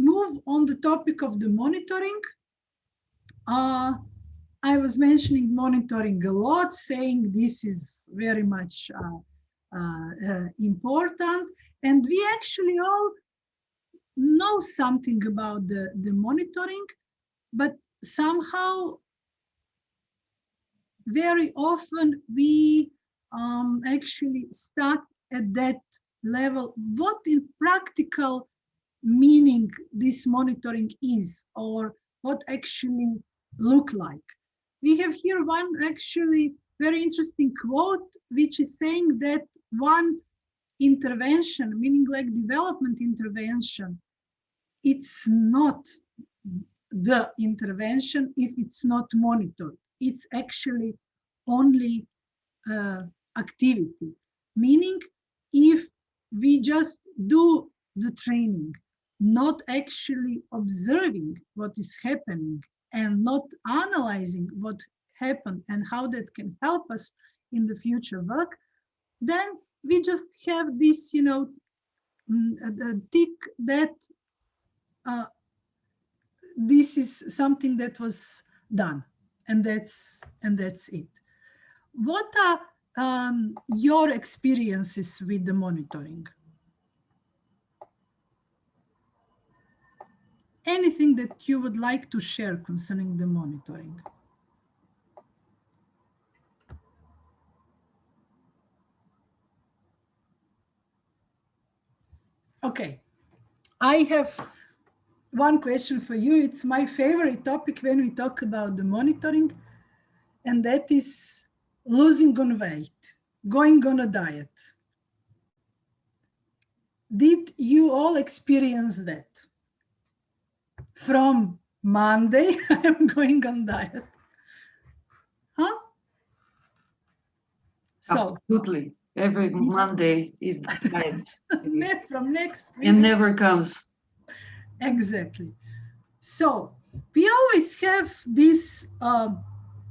move on the topic of the monitoring, uh, I was mentioning monitoring a lot, saying this is very much uh, uh, uh, important. And we actually all know something about the, the monitoring, but somehow very often we um, actually start at that level. What in practical meaning this monitoring is or what actually look like. We have here one actually very interesting quote, which is saying that one intervention, meaning like development intervention, it's not the intervention if it's not monitored. It's actually only uh, activity, meaning if we just do the training, not actually observing what is happening and not analyzing what happened and how that can help us in the future work, then we just have this, you know, mm, tick that uh, this is something that was done and that's and that's it. What are um, your experiences with the monitoring? Anything that you would like to share concerning the monitoring? Okay, I have one question for you. It's my favorite topic when we talk about the monitoring, and that is losing on weight, going on a diet. Did you all experience that? From Monday, I'm going on diet. Huh? So, Absolutely every Monday is diet. from next week. And never comes. Exactly. So we always have this uh,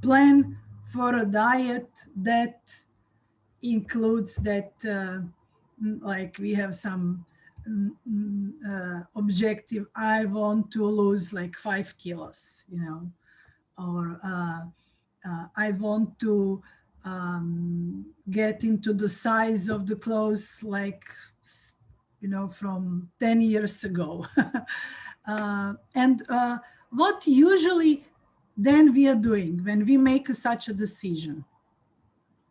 plan for a diet that includes that, uh, like we have some uh, objective, I want to lose like five kilos, you know, or uh, uh, I want to um, get into the size of the clothes like, you know, from 10 years ago. uh, and uh, what usually then we are doing when we make such a decision?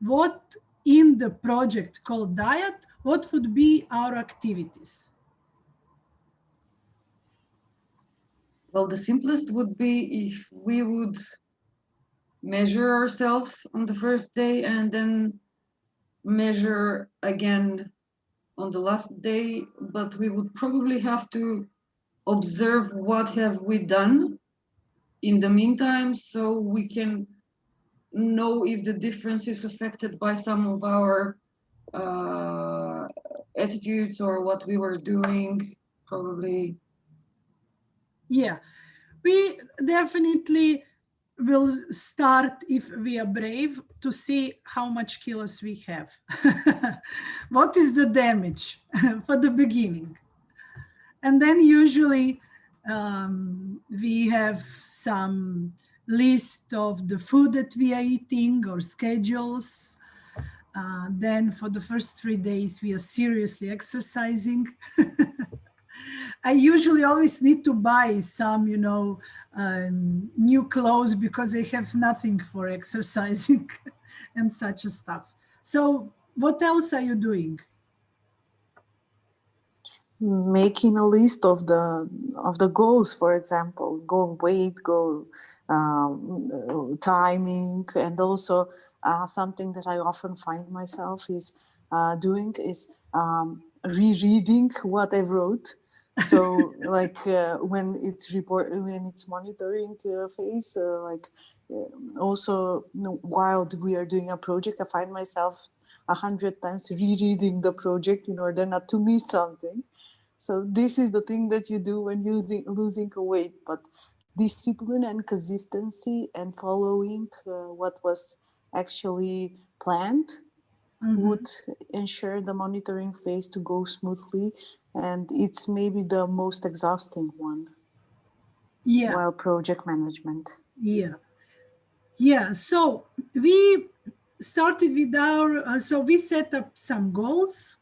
What in the project called diet, what would be our activities? Well, the simplest would be if we would measure ourselves on the first day and then measure again on the last day, but we would probably have to observe what have we done in the meantime so we can know if the difference is affected by some of our uh, attitudes or what we were doing probably yeah we definitely will start if we are brave to see how much kilos we have. what is the damage for the beginning? And then usually um, we have some list of the food that we are eating or schedules. Uh, then for the first three days, we are seriously exercising. I usually always need to buy some, you know, um, new clothes because I have nothing for exercising and such stuff. So what else are you doing? Making a list of the of the goals, for example, goal weight, goal um, timing, and also uh, something that I often find myself is uh, doing is um, rereading what I wrote. So like uh, when it's report when it's monitoring uh, phase uh, like uh, also you know, while we are doing a project i find myself a hundred times rereading the project in order not to miss something. So this is the thing that you do when using losing a weight but discipline and consistency and following uh, what was actually planned mm -hmm. would ensure the monitoring phase to go smoothly and it's maybe the most exhausting one Yeah. while project management. Yeah. Yeah. So we started with our, uh, so we set up some goals.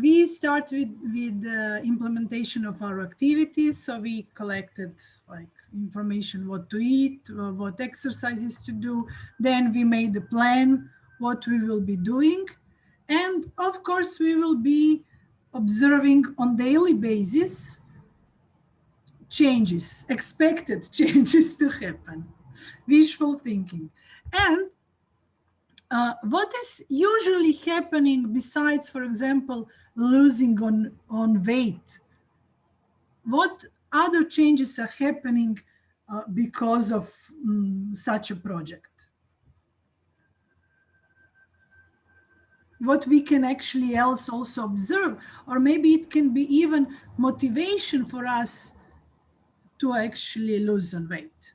We start with, with the implementation of our activities. So we collected like information, what to eat, uh, what exercises to do. Then we made a plan, what we will be doing. And of course, we will be observing on daily basis changes, expected changes to happen, wishful thinking. And uh, what is usually happening besides, for example, losing on, on weight? What other changes are happening uh, because of um, such a project? what we can actually else also observe, or maybe it can be even motivation for us to actually lose on weight.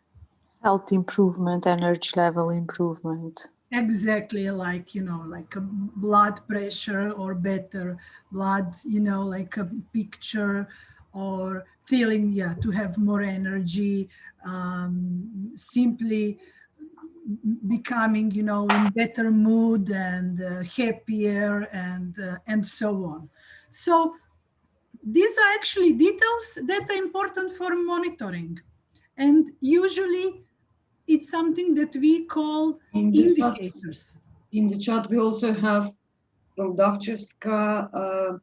Health improvement, energy level improvement. Exactly like, you know, like a blood pressure or better blood, you know, like a picture or feeling, yeah, to have more energy, um, simply becoming, you know, in better mood and uh, happier and, uh, and so on. So these are actually details that are important for monitoring. And usually it's something that we call In the, chat, indicators. in the chat, we also have from Davchevska, uh,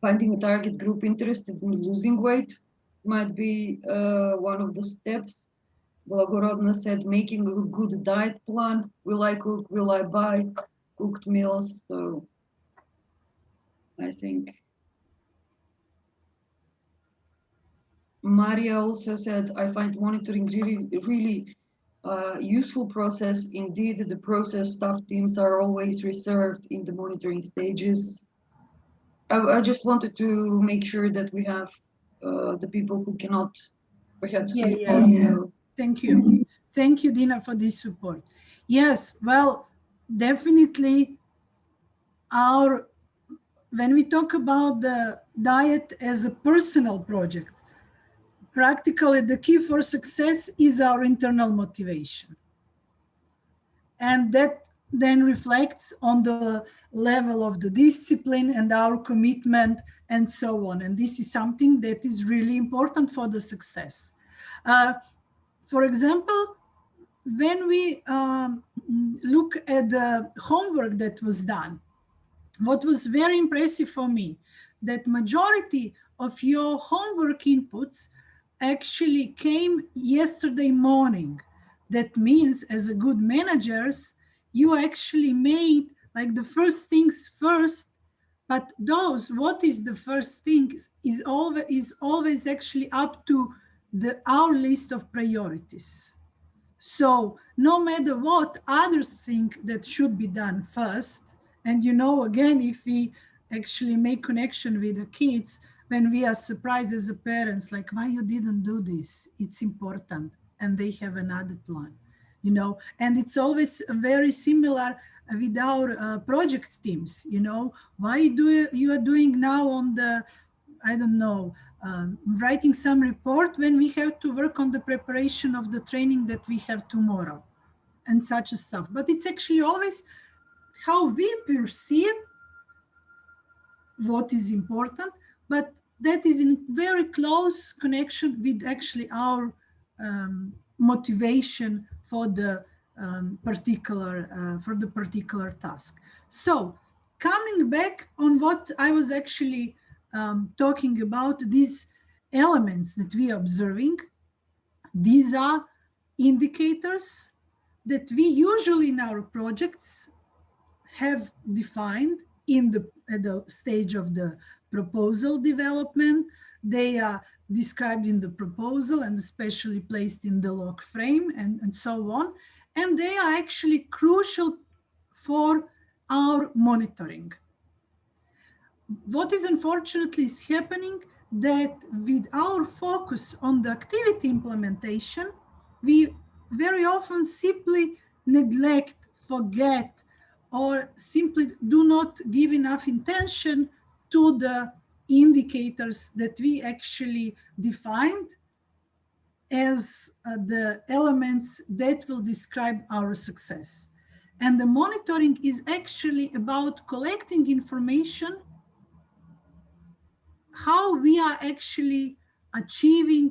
finding a target group interested in losing weight might be uh, one of the steps. Blagorodna said, making a good diet plan. Will I cook? Will I buy cooked meals? So I think Maria also said, I find monitoring really, really uh, useful process. Indeed, the process staff teams are always reserved in the monitoring stages. I, I just wanted to make sure that we have uh, the people who cannot perhaps Yeah, yeah, audio. Thank you. Thank you, Dina, for this support. Yes, well, definitely our, when we talk about the diet as a personal project, practically the key for success is our internal motivation. And that then reflects on the level of the discipline and our commitment and so on. And this is something that is really important for the success. Uh, for example, when we um, look at the homework that was done, what was very impressive for me, that majority of your homework inputs actually came yesterday morning. That means as a good managers, you actually made like the first things first, but those, what is the first thing is always, is always actually up to the, our list of priorities. So no matter what others think that should be done first, and you know, again, if we actually make connection with the kids, when we are surprised as parents, like why you didn't do this, it's important. And they have another plan, you know, and it's always very similar with our uh, project teams, you know, why do you, you are doing now on the, I don't know, um, writing some report when we have to work on the preparation of the training that we have tomorrow and such stuff. But it's actually always how we perceive what is important, but that is in very close connection with actually our um, motivation for the um, particular uh, for the particular task. So coming back on what I was actually um, talking about these elements that we are observing. These are indicators that we usually in our projects have defined in the, at the stage of the proposal development. They are described in the proposal and especially placed in the log frame and, and so on. And they are actually crucial for our monitoring. What is unfortunately is happening that with our focus on the activity implementation, we very often simply neglect, forget, or simply do not give enough attention to the indicators that we actually defined as uh, the elements that will describe our success. And the monitoring is actually about collecting information, how we are actually achieving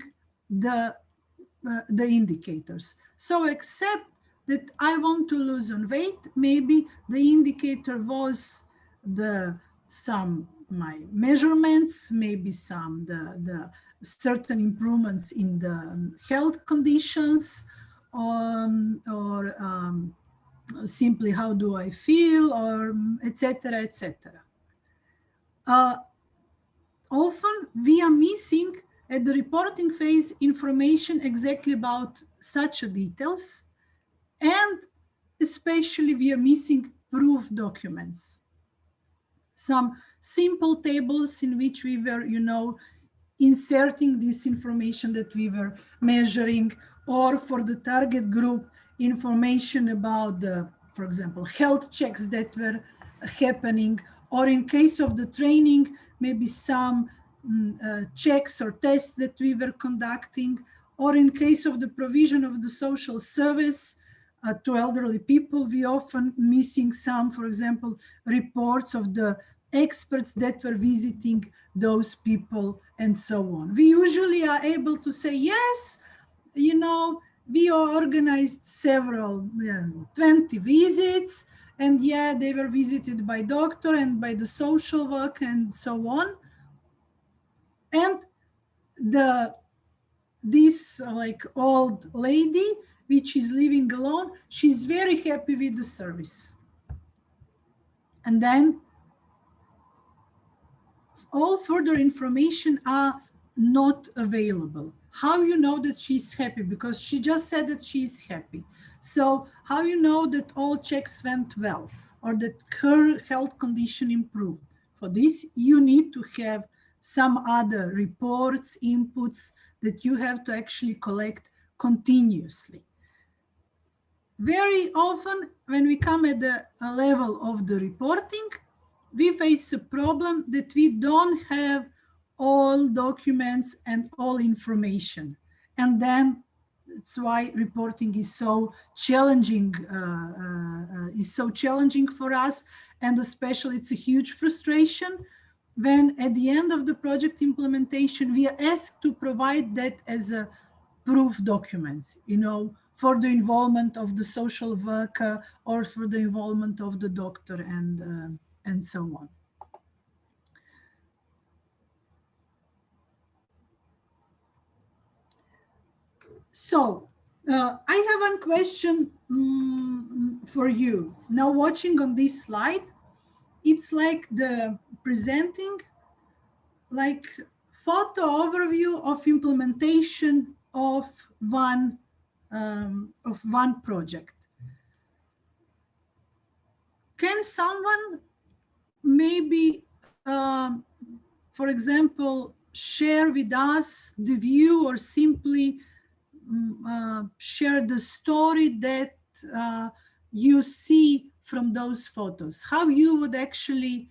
the, uh, the indicators. So except that I want to lose on weight, maybe the indicator was the some my measurements, maybe some the, the certain improvements in the health conditions um, or um, simply how do I feel or etc. etc. Uh, often we are missing at the reporting phase information exactly about such details and especially we are missing proof documents. Some simple tables in which we were, you know, inserting this information that we were measuring or for the target group information about the, for example, health checks that were happening or in case of the training, maybe some mm, uh, checks or tests that we were conducting or in case of the provision of the social service uh, to elderly people, we often missing some, for example, reports of the experts that were visiting those people and so on. We usually are able to say, yes, you know, we organized several, you know, 20 visits and yeah, they were visited by doctor and by the social work and so on. And the this like old lady, which is living alone, she's very happy with the service. And then all further information are not available. How you know that she's happy? Because she just said that she's happy. So how you know that all checks went well or that her health condition improved? For this, you need to have some other reports, inputs that you have to actually collect continuously. Very often when we come at the level of the reporting, we face a problem that we don't have all documents and all information. And then that's why reporting is so challenging, uh, uh, is so challenging for us. And especially it's a huge frustration when at the end of the project implementation, we are asked to provide that as a proof documents, you know, for the involvement of the social worker or for the involvement of the doctor and uh, and so on. So uh, I have one question um, for you. Now watching on this slide, it's like the presenting like photo overview of implementation of one um, of one project. Can someone maybe, um, for example, share with us the view or simply mm, uh, share the story that uh, you see from those photos, how you would actually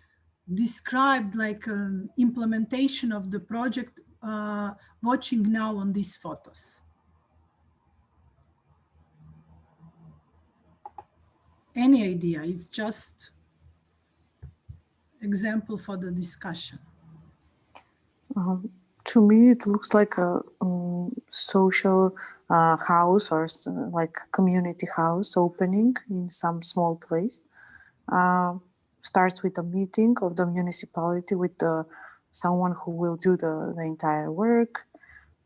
describe like an implementation of the project uh, watching now on these photos. Any idea, it's just example for the discussion? Um, to me, it looks like a um, social uh, house or like community house opening in some small place. Uh, starts with a meeting of the municipality with the someone who will do the, the entire work,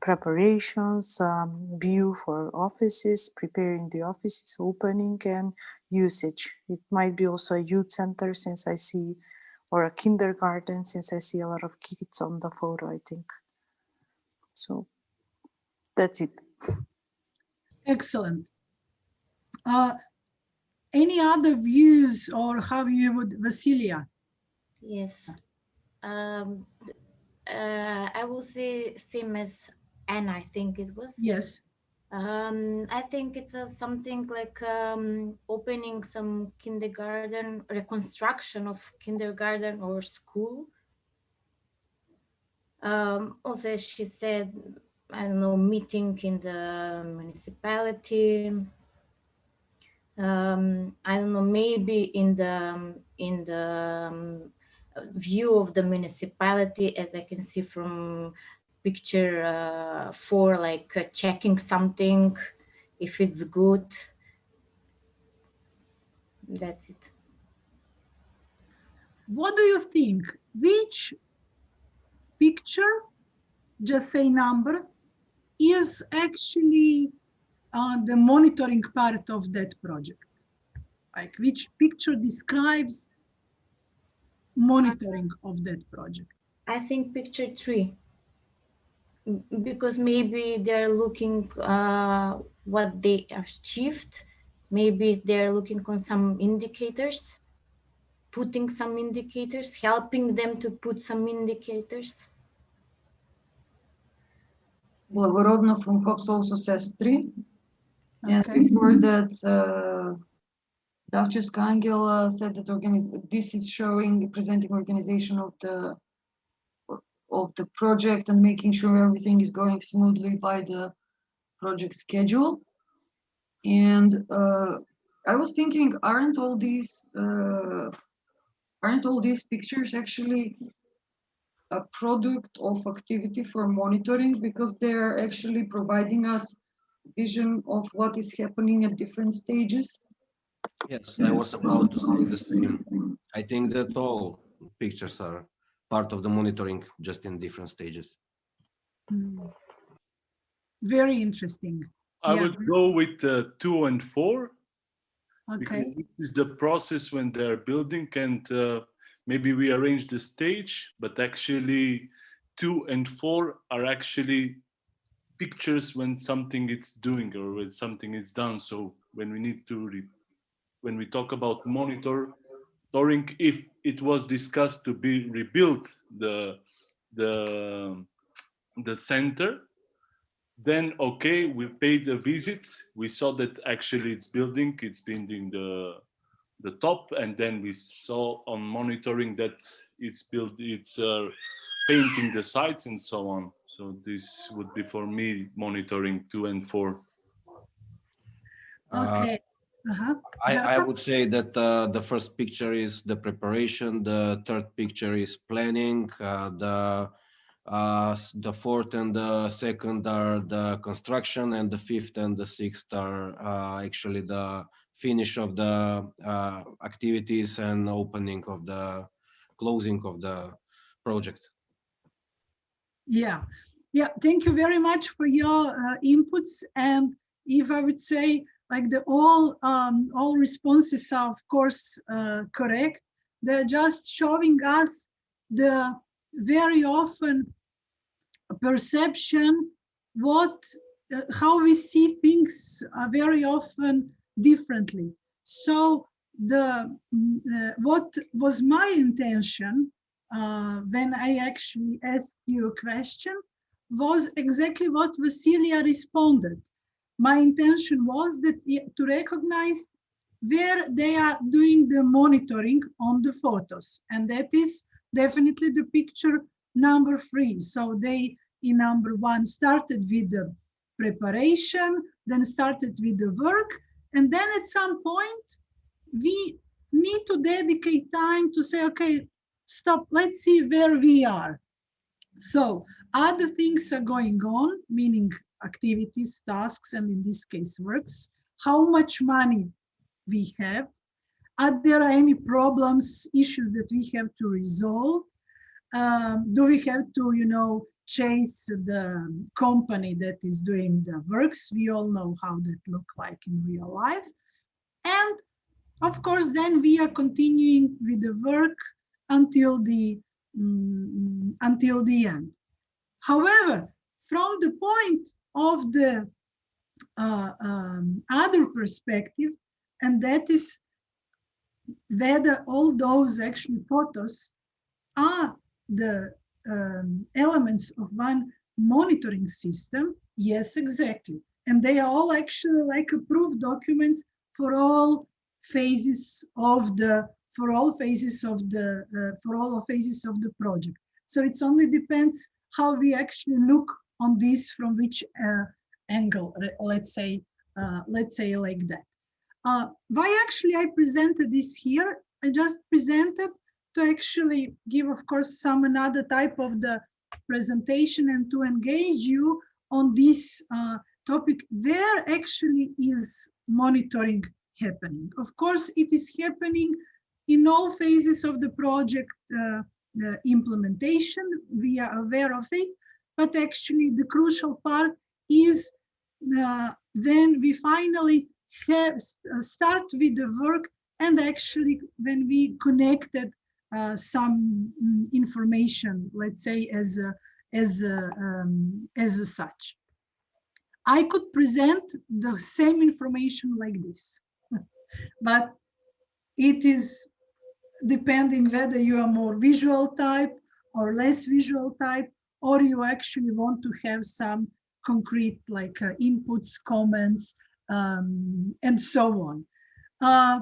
preparations, um, view for offices, preparing the offices, opening and usage. It might be also a youth center since I see or a kindergarten since I see a lot of kids on the photo, I think. So that's it. Excellent. Uh, any other views or how you would, Vasilia? Yes. Um, uh, I will say same as Anna, I think it was. Yes. Um, I think it's a, something like um, opening some kindergarten, reconstruction of kindergarten or school. Um, also, she said, I don't know, meeting in the municipality. Um, I don't know, maybe in the in the um, view of the municipality, as I can see from picture uh, four, like uh, checking something, if it's good. That's it. What do you think? Which picture, just say number, is actually uh, the monitoring part of that project? Like which picture describes monitoring of that project? I think picture three, because maybe they're looking uh, what they achieved. Maybe they're looking on some indicators, putting some indicators, helping them to put some indicators. Blagorodna from Hobbes also says three. And before that, uh, Davchevska Angela said that this is showing, presenting organization of the of the project and making sure everything is going smoothly by the project schedule. And uh, I was thinking, aren't all these uh, aren't all these pictures actually a product of activity for monitoring because they're actually providing us vision of what is happening at different stages. Yes, I was about to say the same. I think that all pictures are part of the monitoring, just in different stages. Hmm. Very interesting. I Yeah. would go with uh, two and four Okay. because this is the process when they're building and uh, maybe we arrange the stage, but actually two and four are actually pictures when something is doing or when something is done. So when we need to, re when we talk about monitor, monitoring, if it was discussed to be rebuilt the the the center, then okay, we paid a visit. We saw that actually it's building, it's building the the top, and then we saw on monitoring that it's built, it's uh, painting the sites and so on. So this would be for me monitoring two and four. Uh, Okay. Uh-huh. I, I would say that uh, the first picture is the preparation, the third picture is planning, uh, the uh, the fourth and the second are the construction, and the fifth and the sixth are uh, actually the finish of the uh, activities and opening of the closing of the project. Yeah, yeah, thank you very much for your uh, inputs. And if I would say, like the all, um, all responses are of course uh, correct. They're just showing us the very often perception, what, uh, how we see things are very often differently. So the, mm, uh, what was my intention uh, when I actually asked you a question was exactly what Vasilia responded. My intention was that to recognize where they are doing the monitoring on the photos. And that is definitely the picture number three. So they, in number one, started with the preparation, then started with the work. And then at some point, we need to dedicate time to say, okay, stop, let's see where we are. So other things are going on, meaning activities, tasks, and in this case, works. How much money we have? Are there any problems, issues that we have to resolve? Um, do we have to, you know, chase the company that is doing the works? We all know how that look like in real life. And of course, then we are continuing with the work until the mm, until the end. However, from the point of the uh, um, other perspective, and that is whether all those actually photos are the um, elements of one monitoring system, yes, exactly. And they are all actually like approved documents for all phases of the for all phases of the uh, for all phases of the project. So it's only depends how we actually look on this from which uh, angle, let's say, uh, let's say like that. Uh, why actually I presented this here? I just presented to actually give, of course, some another type of the presentation and to engage you on this uh, topic where actually is monitoring happening. Of course, it is happening in all phases of the project uh, the implementation. We are aware of it, but actually the crucial part is uh, when we finally have uh, start with the work and actually when we connected uh, some mm, information, let's say as a, as a, um, as a such. I could present the same information like this, but it is depending whether you are more visual type or less visual type, or you actually want to have some concrete like uh, inputs, comments, um, and so on. Uh,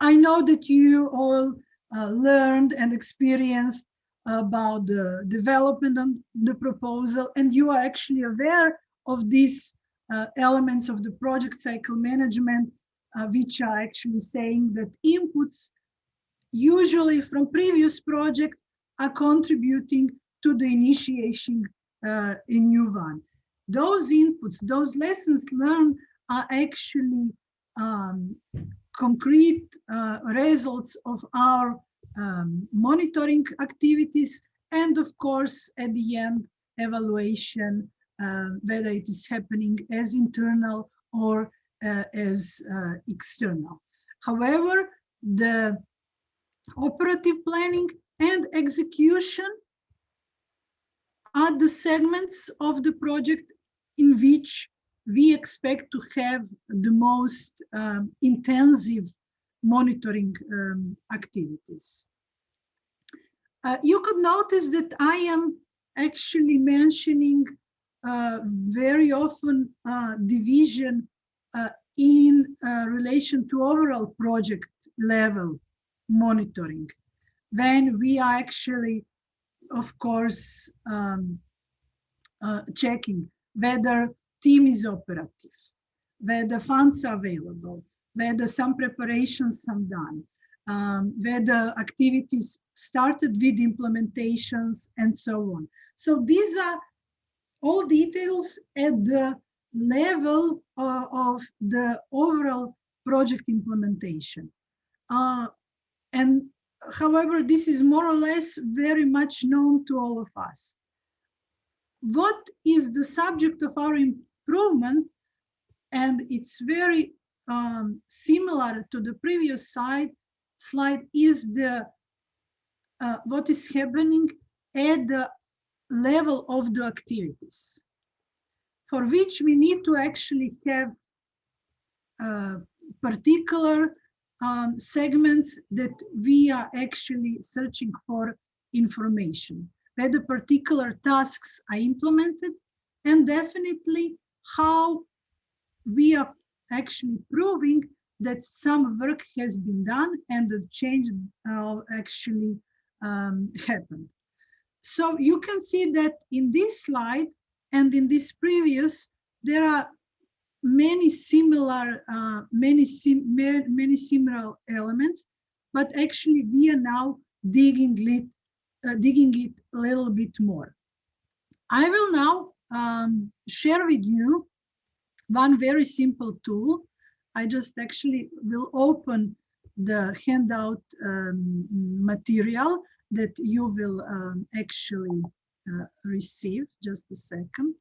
I know that you all uh, learned and experienced about the development of the proposal, and you are actually aware of these uh, elements of the project cycle management, uh, which are actually saying that inputs usually from previous project are contributing to the initiation uh, in new one. Those inputs, those lessons learned are actually um, concrete uh, results of our um, monitoring activities and of course at the end evaluation uh, whether it is happening as internal or uh, as uh, external. However, the operative planning and execution are the segments of the project in which we expect to have the most um, intensive monitoring um, activities. Uh, you could notice that I am actually mentioning uh, very often uh, division in uh, relation to overall project level monitoring when we are actually, of course, um, uh, checking whether team is operative, whether funds are available, whether some preparations are done, um, whether activities started with implementations and so on. So these are all details at the level uh, of the overall project implementation. Uh, and however, this is more or less very much known to all of us. What is the subject of our improvement? And it's very um, similar to the previous slide, slide is the uh, what is happening at the level of the activities for which we need to actually have uh, particular um, segments that we are actually searching for information, whether particular tasks are implemented, and definitely how we are actually proving that some work has been done and the change uh, actually um, happened. So you can see that in this slide and in this previous, there are many similar, uh, many, sim many similar elements, but actually we are now digging it, uh, digging it a little bit more. I will now um, share with you one very simple tool. I just actually will open the handout um, material that you will um, actually uh, receive. Just a second.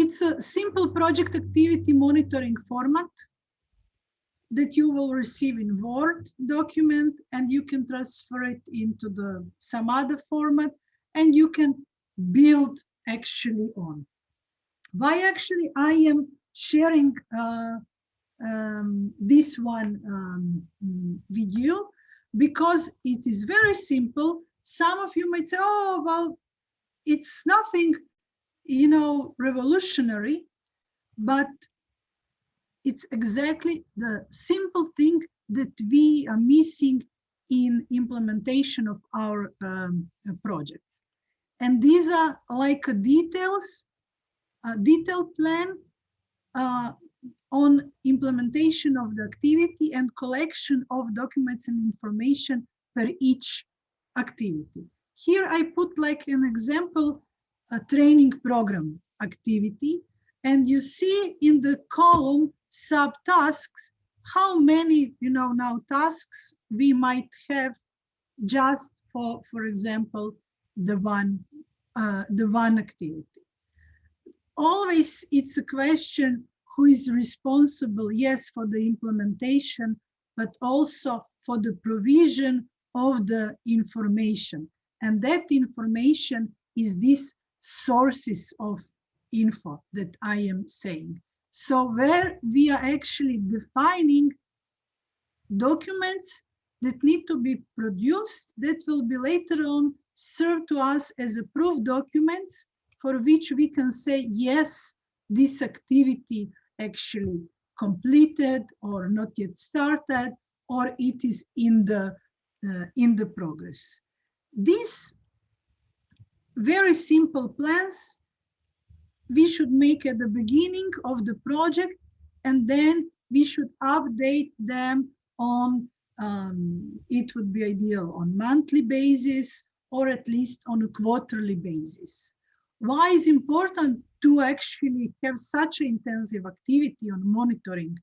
It's a simple project activity monitoring format that you will receive in Word document and you can transfer it into the some other format and you can build actually on. Why actually I am sharing uh, um, this one um, you? Because it is very simple. Some of you might say, oh, well, it's nothing you know, revolutionary, but it's exactly the simple thing that we are missing in implementation of our um, uh, projects. And these are like details, a detailed plan uh, on implementation of the activity and collection of documents and information per each activity. Here I put like an example, a training program activity, and you see in the column subtasks how many, you know, now tasks we might have just for, for example, the one, uh, the one activity. Always it's a question who is responsible, yes, for the implementation, but also for the provision of the information. And that information is these sources of info that I am saying. So where we are actually defining documents that need to be produced that will be later on served to us as approved documents for which we can say, yes, this activity actually completed or not yet started, or it is in the, uh, in the progress. These very simple plans we should make at the beginning of the project and then we should update them on um, it would be ideal on monthly basis or at least on a quarterly basis. Why is important to actually have such intensive activity on monitoring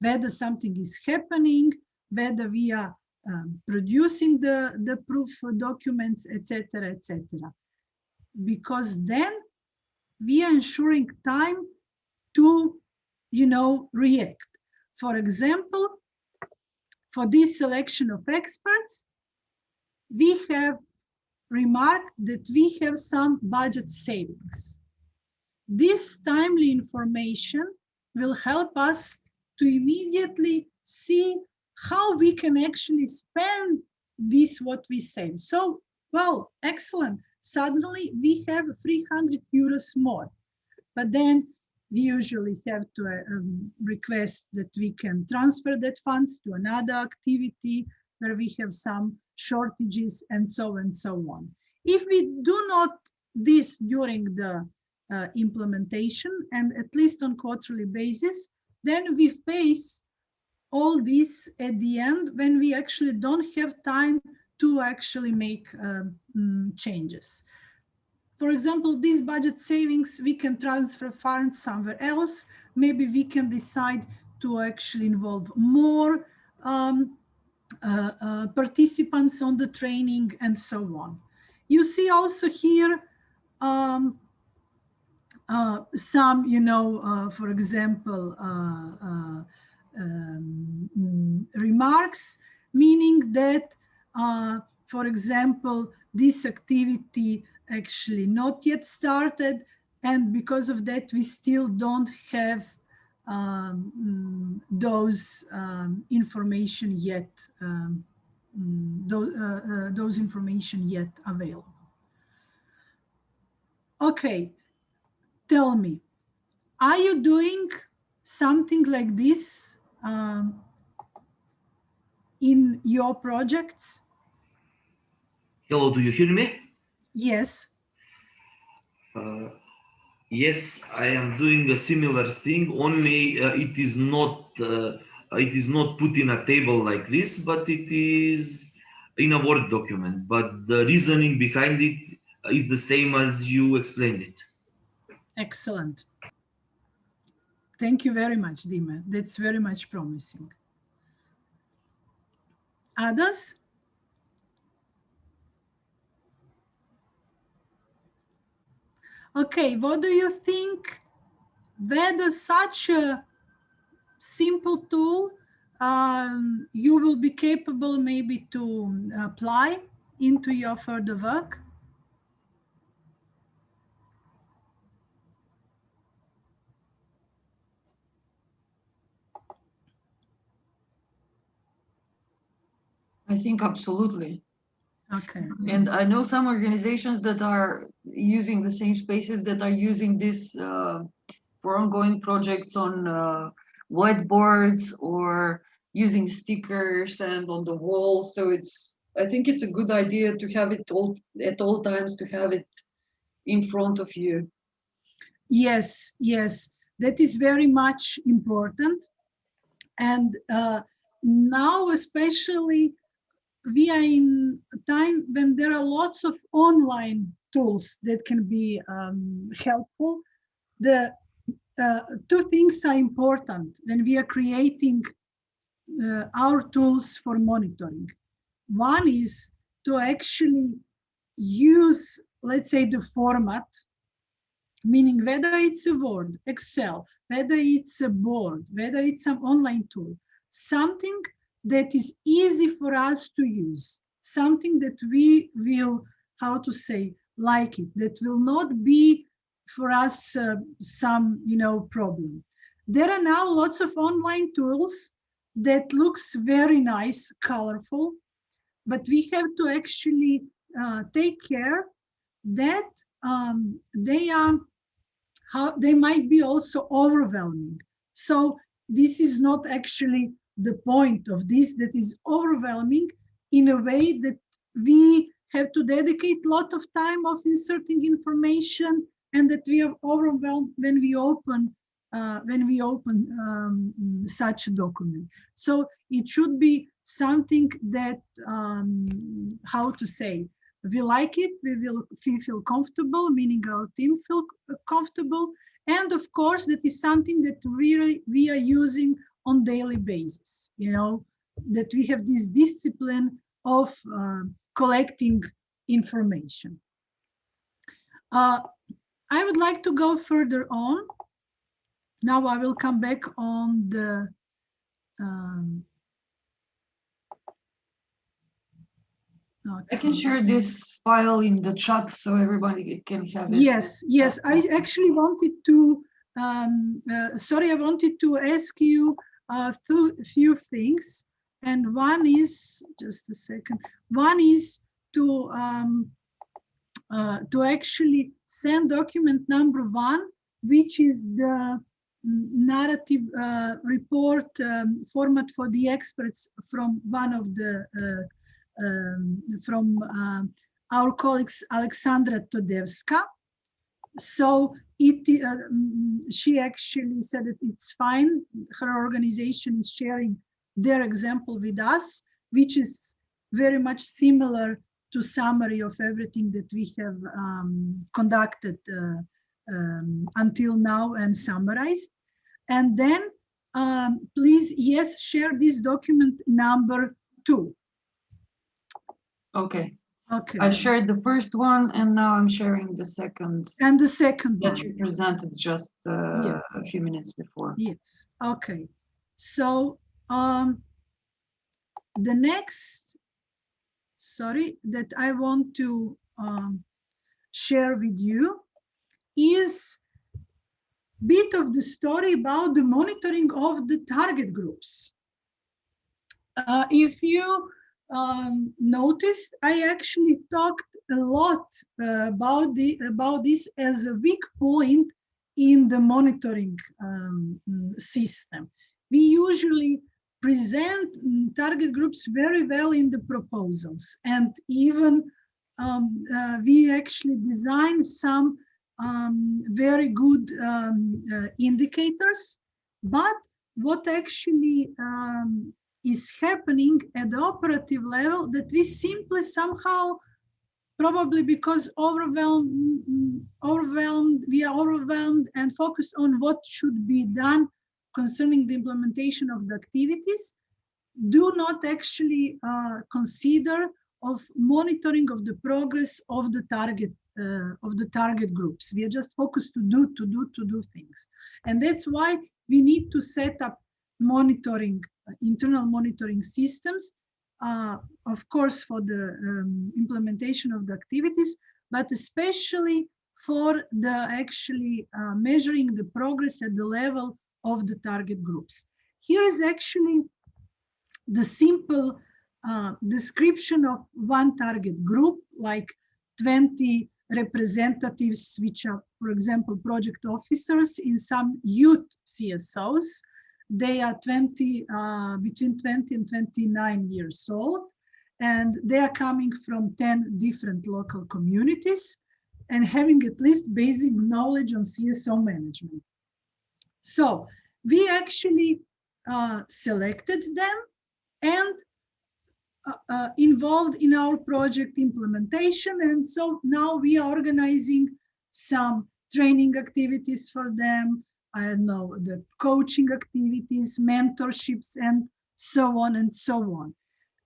whether something is happening, whether we are um, producing the, the proof documents, etc., etc. Because then we are ensuring time to, you know, react. For example, for this selection of experts, we have remarked that we have some budget savings. This timely information will help us to immediately see how we can actually spend this what we save. So, well, excellent. Suddenly we have 300 euros more, but then we usually have to uh, um, request that we can transfer that funds to another activity where we have some shortages and so and so on. If we do not this during the uh, implementation and at least on quarterly basis, then we face all this at the end when we actually don't have time to actually make um, mm, changes. For example, these budget savings, we can transfer funds somewhere else. Maybe we can decide to actually involve more um, uh, uh, participants on the training and so on. You see also here um, uh, some, you know, uh, for example, uh, uh, um, remarks, meaning that, for example, this activity actually not yet started, and because of that, we still don't have um, mm, those um, information yet, um, those, uh, uh, those information yet available. Okay, tell me, are you doing something like this um, in your projects? Hello, do you hear me? Yes. Uh, yes, I am doing a similar thing, only uh, it is not uh, it is not put in a table like this, but it is in a Word document. But the reasoning behind it is the same as you explained it. Excellent. Thank you very much, Dima. That's very much promising. Others? Okay, what do you think whether such a simple tool um, you will be capable maybe to apply into your further work? I think absolutely. Okay. And I know some organizations that are using the same spaces that are using this uh, for ongoing projects on uh, whiteboards or using stickers and on the wall. So it's, I think it's a good idea to have it all at all times to have it in front of you. Yes, yes, that is very much important. And uh, now especially we are in a time when there are lots of online tools that can be um, helpful. The uh, two things are important when we are creating uh, our tools for monitoring. One is to actually use, let's say, the format, meaning whether it's a Word, Excel, whether it's a board, whether it's an online tool, something that is easy for us to use, something that we will, how to say, like it, that will not be for us uh, some, you know, problem. There are now lots of online tools that looks very nice, colorful, but we have to actually uh, take care that um, they are how they might be also overwhelming. So this is not actually the point of this that is overwhelming in a way that we have to dedicate a lot of time of inserting information and that we are overwhelmed when we open uh, when we open um, such a document. So it should be something that, um, how to say, we like it, we will we feel comfortable, meaning our team feel comfortable. And of course, that is something that really we are using on daily basis, you know, that we have this discipline of uh, collecting information. Uh, I would like to go further on. Now I will come back on the um, I can share this file in the chat so everybody can have it. Yes, yes, I actually wanted to, um, uh, sorry, I wanted to ask you a few things. And one is, just a second, one is to, um, uh, to actually send document number one, which is the narrative uh, report um, format for the experts from one of the uh, um, from uh, our colleagues Alexandra Todevska. So it, uh, she actually said that it's fine. Her organization is sharing their example with us, which is very much similar to summary of everything that we have um, conducted uh, um, until now and summarized. And then um, please, yes, share this document number two. Okay, Okay. I shared the first one and now I'm sharing the second And the second one. that you presented just uh, Yeah. a few minutes before. Yes, okay. So um, the next, sorry, that I want to um, share with you is bit of the story about the monitoring of the target groups. Uh, if you um, noticed, I actually talked a lot uh, about the about this as a weak point in the monitoring um, system. We usually present target groups very well in the proposals and even um, uh, we actually design some um, very good um, uh, indicators but what actually um, is happening at the operative level that we simply somehow probably because overwhelmed overwhelmed we are overwhelmed and focused on what should be done concerning the implementation of the activities do not actually uh, consider of monitoring of the progress of the target uh, of the target groups. We are just focused to do to do to do things. And that's why we need to set up monitoring internal monitoring systems, uh, of course, for the um, implementation of the activities, but especially for the actually uh, measuring the progress at the level of the target groups. Here is actually the simple uh, description of one target group, like 20 representatives, which are, for example, project officers in some youth CSOs, They are 20, uh, between 20 and 29 years old, and they are coming from 10 different local communities and having at least basic knowledge on CSO management. So we actually uh, selected them and uh, uh, involved in our project implementation. And so now we are organizing some training activities for them. I don't know, the coaching activities, mentorships, and so on and so on.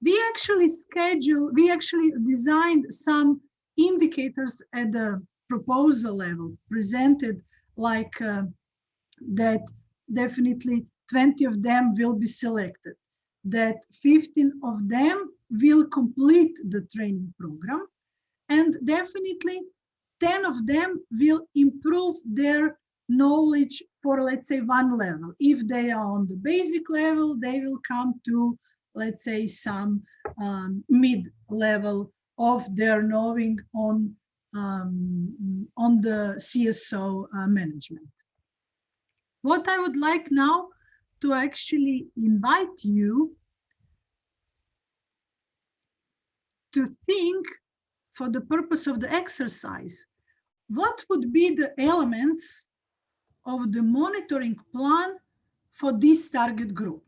We actually schedule, we actually designed some indicators at the proposal level, presented like uh, that definitely 20 of them will be selected, that 15 of them will complete the training program, and definitely 10 of them will improve their knowledge for, let's say, one level. If they are on the basic level, they will come to, let's say, some um, mid level of their knowing on, um, on the CSO uh, management. What I would like now to actually invite you to think for the purpose of the exercise, what would be the elements of the monitoring plan for this target group?